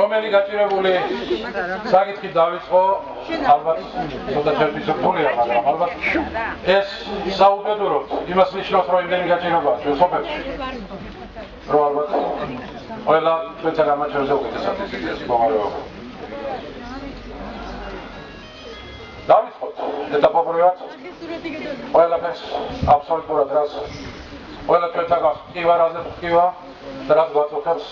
რომელი გაჭირებული? საკითხი დავიწყო. ალბათ ცოტა ჩერტის რთულია მაგრამ ალბათ ეს საუბედუროთ იმას ნიშნავს რომ იმდენი გაჭირებაა ჩვენ სოფელში. რომ ალბათ ყველა ჩვენთან გამაჩერზე უკეთესად ისიც მოგარეობა დავიწყოთ. ეტაპობრივად ყველაფერს აბსოლუტურად რას ყველა ჩვენთან გასწივა რაზე ხტივა და რაც გვაწუხებს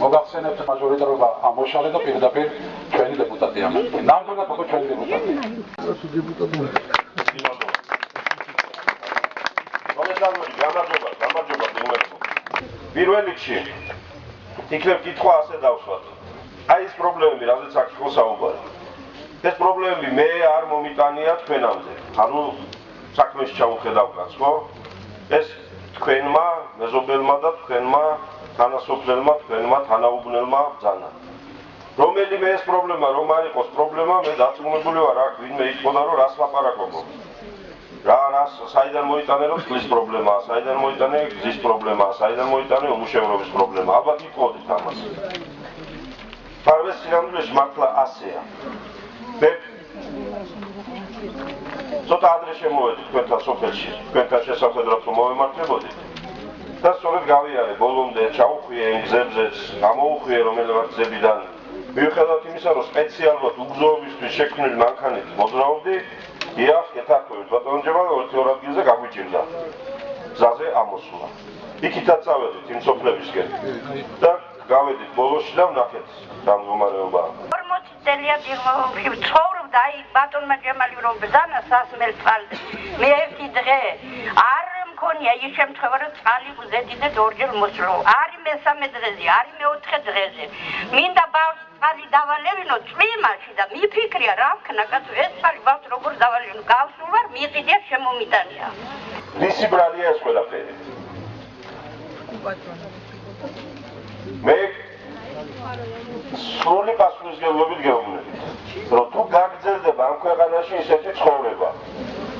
მოგახსენებთ მაჟორიტარობა ამოშალე და პირდაპირ ჩვენი დეპუტატია. ნამდვილად ხო ჩვენი დეპუტატია. დეპუტატია. მომესალმები, გამარჯობა, გამარჯობა დეუერტო. პირველ რიგში იქნებ კითხვა ასე დავსვათ. აი ეს პრობლემები, რაზეც აქ იყო საუბარი. ეს პრობლემები მე არ მომიტანია თქვენამდე. ანუ საქმეში ჩავხედავ, ხო? ეს თქვენმა, მეზობელმა და თქვენმა თანასოფლელმა თქვენმა თანაუგნელმა ბძანა. რომელიმე ეს პრობლემა რომ არ იყოს პრობლემა, მე დაწუნებული ვარ აქ ვინმე იყოდა რომ რას ლაპარაკობო. რა რას საიდან მოიტანე რომ წყლის პრობლემაა, საიდან მოიტანე გზის პრობლემაა, საიდან მოიტანე უმუშევრობის პრობლემა. ალბათ იყოდით ამას. პარვეს სინამდვილეში მართლა ასეა. ცოტა ადრე შემოვედი თქვენთან სოფელში, თქვენთან შესაძლებლად რომ მოვემართებოდით. და სწორედ გავიარე ბოლომდე ჩაუხვიე იმ გზებზეც გამოუხვიე რომელიღაც გზებიდან მიუხედავად იმისა რომ სპეციალურად უგზოობისთვის შექმნილი მანქანით მოძრაობდი იახ ეთაქვე ბატონო ჯებალა ორ ადგილზე გაგვიჭირდა. გზაზე ამოსულა. იქითაც წავედით იმ სოფლებისკენ. და გავედით ბოლოში და ვნახეთ რა მდგომარეობაა 40 წელია დიღმობში ცხოვრობდა აი ბატონმა ჯემალი რომ ბძანა სასმელ წყალზე. მე ერთი დღე არ მქონია ის შემთხვევა რომ წალი უზედიდეთ ორჯერ მოსრო არის მესამე დღეზე არის მეოთხე დღეზე. მინდა ბავშვს წალი დავალევინო წვიმაში და მიფიქრია რა ვქნა კაცო ეს წალი ბავშვს როგორ დავალევინო გავსულ ვარ მიყიდია შემომიტანია. ვისი ბრალია ეს ყველაფერი. მე სრული პასუხისგებლობით გეუბნებით რომ თუ გაგრძელდება ამ ქვეყანაში ისეთი ცხოვრება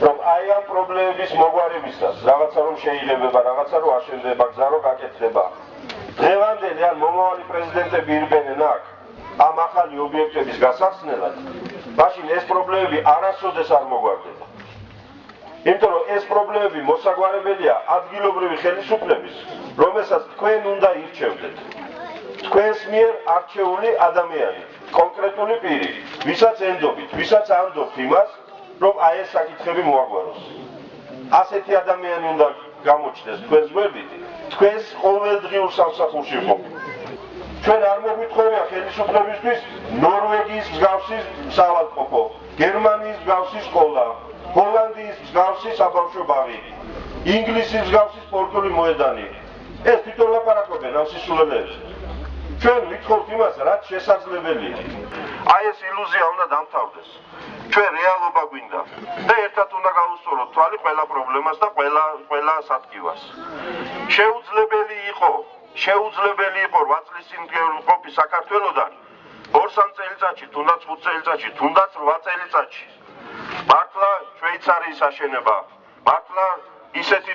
რომ აი ამ პრობლემების მოგვარებისას რაღაცა რომ შეიძლება რაღაცა რომ აშენდება გზა რომ გაკეთდება დღევანდელი ან მომავალი პრეზიდენტები ირბენენ აქ ამ ახალი ობიექტების გასახსნელად მაშინ ეს პრობლემები არასოდეს არ მოგვარდება. იმიტომ რომ ეს პრობლემები მოსაგვარებელია ადგილობრივი ხელისუფლების რომელსაც თქვენ უნდა ირჩევდეთ თქვენს მიერ არჩეული ადამიანი კონკრეტული პირი ვისაც ენდობით ვისაც ამდობთ იმას რომ აი ეს საკითხები მოაგვაროს. ასეთი ადამიანი უნდა გამოჩნდეს თქვენს გვერდით, თქვენს ყოველდღიურ სამსახურში ხო. ჩვენ არ მოგვითხარია ხელისუფლებისთვის ნორვეგიის მსგავსი სავალკოფო, გერმანიის მსგავსი სკოლა, ჰოლანდიის მსგავსი საბავშვო ბაღი, ინგლისის მსგავსი სპორტული მოედანი. ეს თვითონ ლაპარაკობენ ამ სისულელეებს. ჩვენ ვითხოვთ იმას, რაც შესაძლებელია. აი ეს ილუზია უნდა დამთავრდეს. ჩვენ რეალობა გვინდა და ერთად უნდა გავუსწოროთ თვალი ყველა პრობლემას და ყველა ყველა სათქივას. შეუძლებელი იყო, შეუძლებელი იყო 8 წლის წინ ყოფი საქართველოსთან 2 წელიწადში, თუნდაც 5 წელიწადში, თუნდაც 8 წელიწადში. მართლა შვეიცარიის აშენება, ისეთი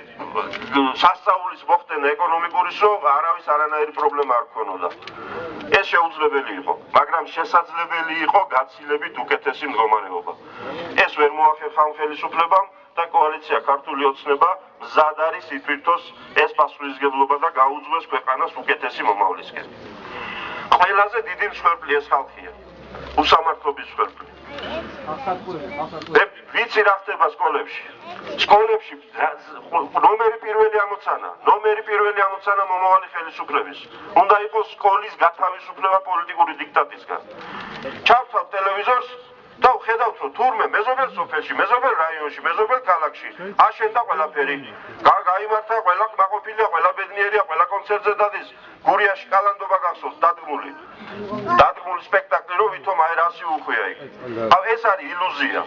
სასწაულის მოხდენა ეკონომიკური რომ არავის არანაირი პრობლემა არ ქონოდა. ეს შეუძლებელი იყო, მაგრამ შესაძლებელი იყო გაცილებით უკეთესი მდგომარეობა. ეს ვერ მოახერხა ხელისუფლებამ და კოალიცია ქართული ოცნება მზად არის ითვითოს ეს პასუხისგებლობა და გაუძღვეს ქვეყანას უკეთესი მომავლისკენ. ყველაზე დიდი მსხვერპლი ეს ხალხია. უსამართლობის მსხვერპლი. მე ვიცი რა ხდება სკოლებში. სკოლებში ნომერი პირველი ამოცანა, ნომერი პირველი ამოცანა მომავალი ხელისუფლების. უნდა იყოს სკოლის გათავისუფლება პოლიტიკური დიქტატისგან. ჩავთავ ტელევიზორს და ხედავთ რომ თურმე მეზობელ სოფელში, მეზობელ რაიონში, მეზობელ ქალაქში აშენდა ყველაფერი. გაიმართა ყველა კმაყოფილია, ყველა ბედნიერია, ყველა კონცერტზე დადის. გურიაში კალანდობა გახსოვს დადგმული. დადგმული სპექტაკლი რომ ვითომ აი რასი უხვია იქ. აუ ეს არის ილუზია.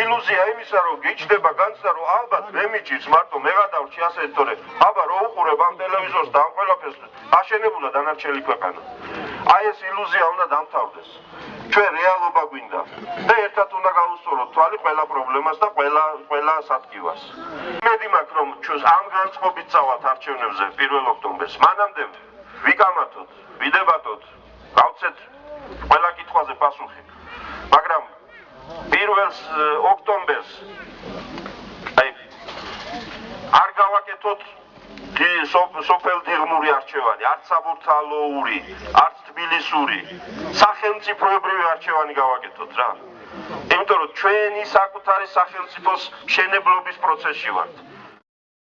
ილუზია იმისა რომ გიჩდება განცდა რომ ალბათ მე მიჭირს მარტო მე გადავრჩი ასე თორე აბა რო უყურებ ამ ტელევიზორს და ამ ყველაფერს აშენებულა დანარჩენი ქვეყანა. აი ეს ილუზია უნდა დამთავრდეს. ჩვენ რეალობა გვინდა და ერთად უნდა გავუსწოროთ თვალი ყველა პრობლემას და ყველა ყველა სათქივას. მედი მაქვს რომ ჩვენს ამ განწყობით წავალთ არჩევნებზე 1 ოქტომბერს. მანამდე ვიკამათოთ, ვიდებატოთ, გავცეთ ყველა კითხვაზე პასუხი. მაგრამ პირველს ე, ოქტომბერს აი არ გავაკეთოთ სოფელ დიღმური არჩევანი, არც საბურთალოური, არც თბილისური, სახელმწიფოებრივი არჩევანი გავაკეთოთ რა. იმიტომ რომ ჩვენი საკუთარი სახელმწიფოს მშენებლობის პროცესში ვართ.